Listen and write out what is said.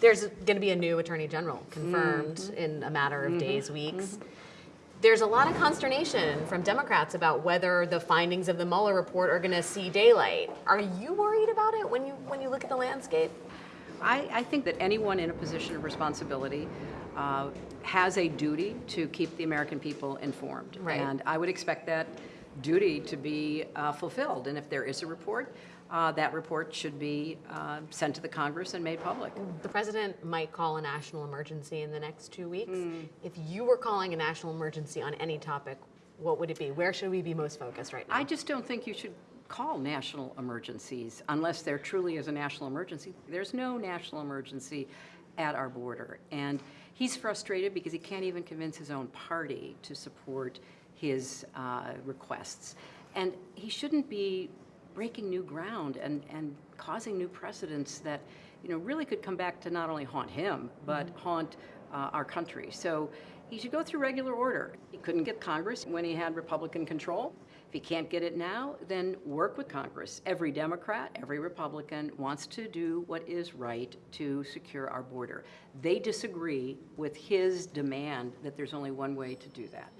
There's going to be a new attorney general confirmed Mm-hmm. in a matter of days, weeks. There's a lot of consternation from Democrats about whether the findings of the Mueller report are going to see daylight. Are you worried about it when you when you look at the landscape? I, I think that anyone in a position of responsibility uh, has a duty to keep the American people informed. Right. And I would expect that duty to be uh, fulfilled. And if there is a report, uh, that report should be uh, sent to the Congress and made public. The president might call a national emergency in the next two weeks. Hmm. If you were calling a national emergency on any topic, what would it be? Where should we be most focused right now? I just don't think you should call national emergencies unless there truly is a national emergency. There's no national emergency at our border. And he's frustrated because he can't even convince his own party to support his uh, requests. And he shouldn't be breaking new ground and, and causing new precedents that, you know, really could come back to not only haunt him, but haunt uh, our country. So he should go through regular order. He couldn't get Congress when he had Republican control. If he can't get it now, then work with Congress. Every Democrat, every Republican wants to do what is right to secure our border. They disagree with his demand that there's only one way to do that.